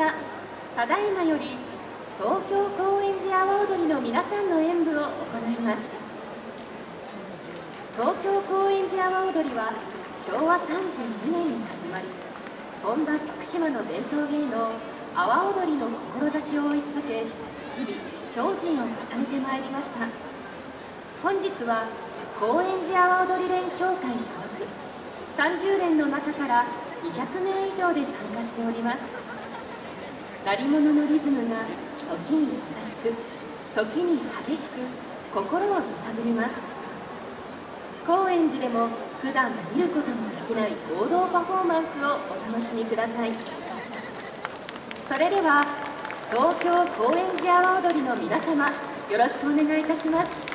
したただいまより東京高円寺阿波踊りの皆さんの演舞を行います。東京高円寺阿波踊りは昭和32年に始まり本場徳島の伝統芸能阿波踊りの志を追い続け日々精進を重ねてまいりました。本日は高円寺阿波踊り連協会所属。30連の中から200名以上で参加しております。鳴り物のリズムが時に優しく時に激しく心を揺さぶります。高円寺でも普段見ることのできない合同パフォーマンスをお楽しみください。それでは東京高円寺阿波踊りの皆様よろしくお願いいたします。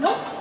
Nope.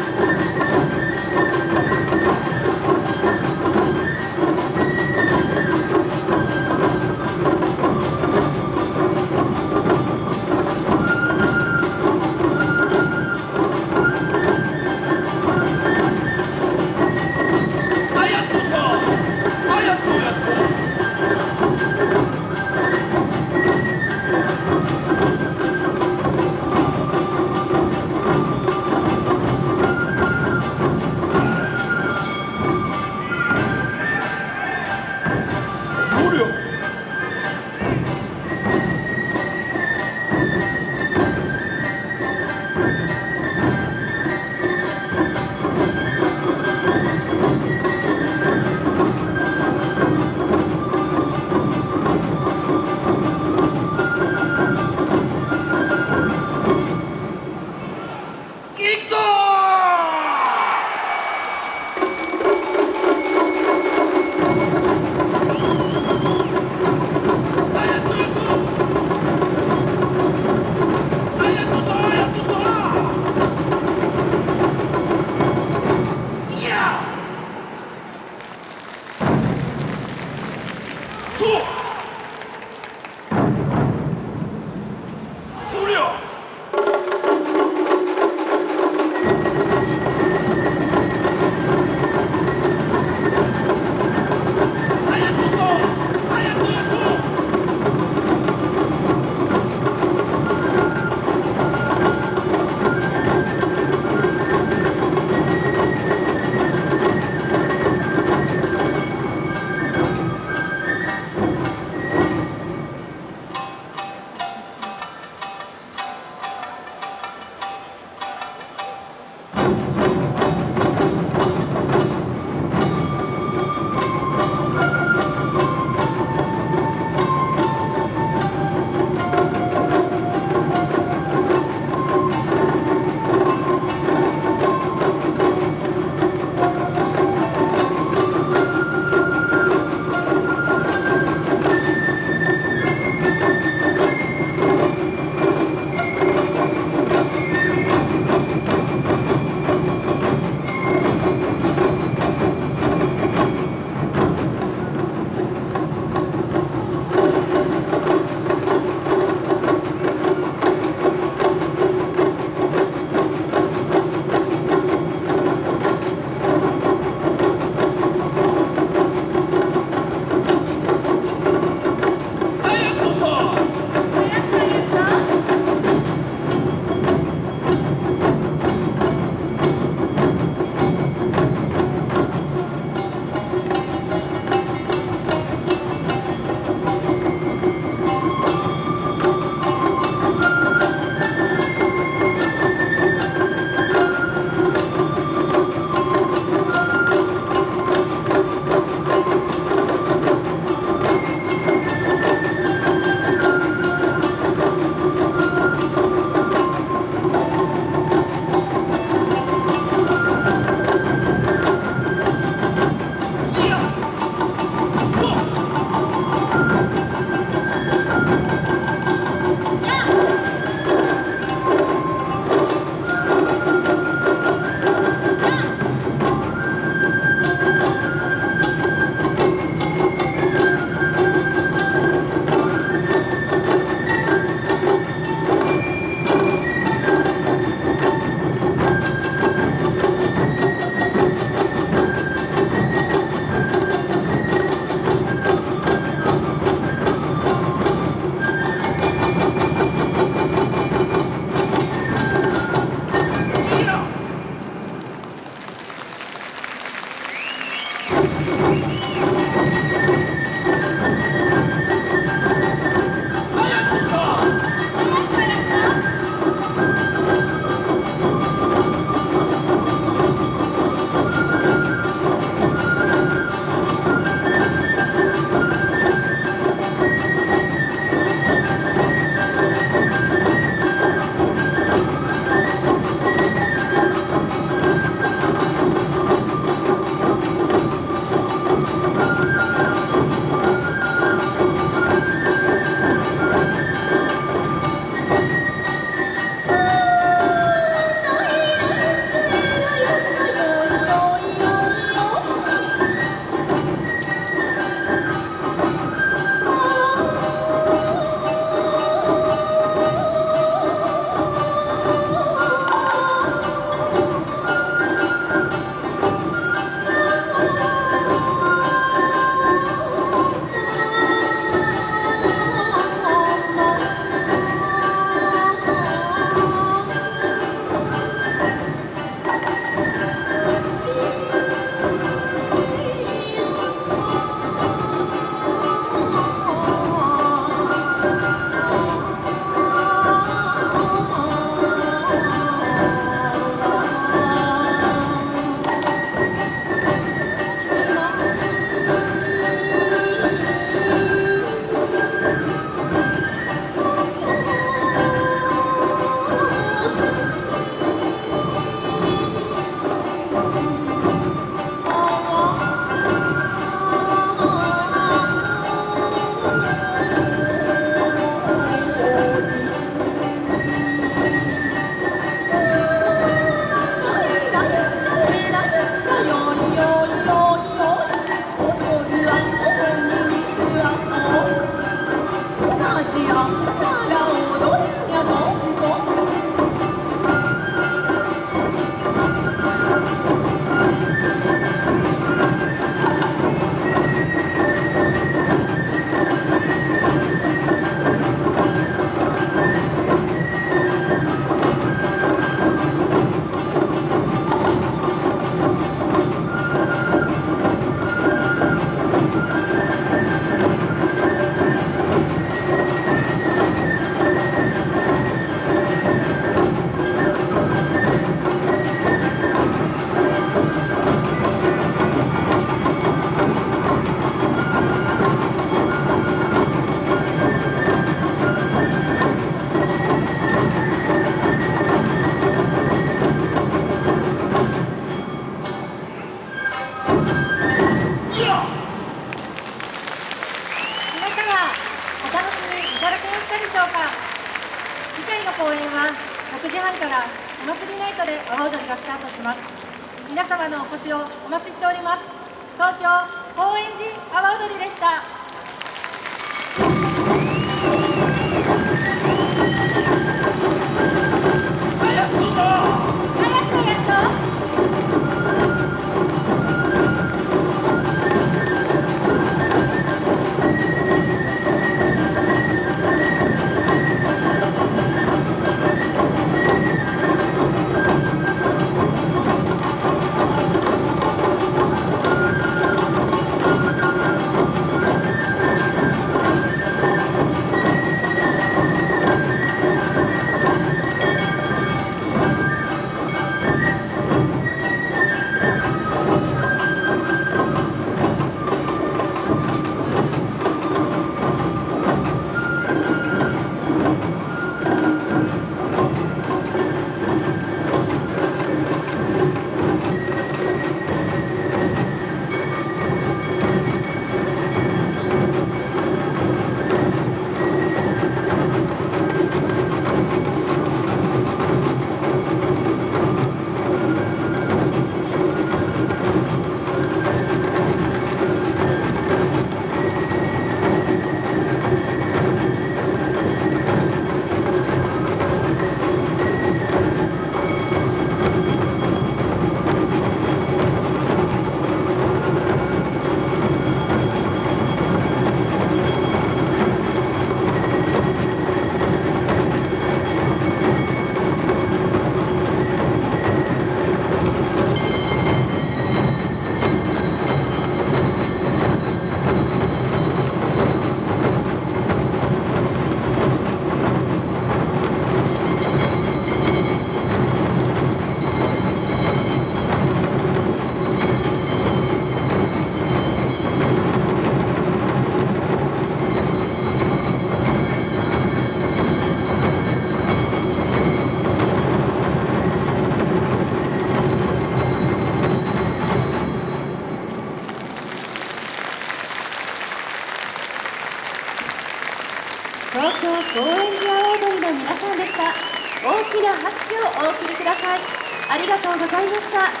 いました。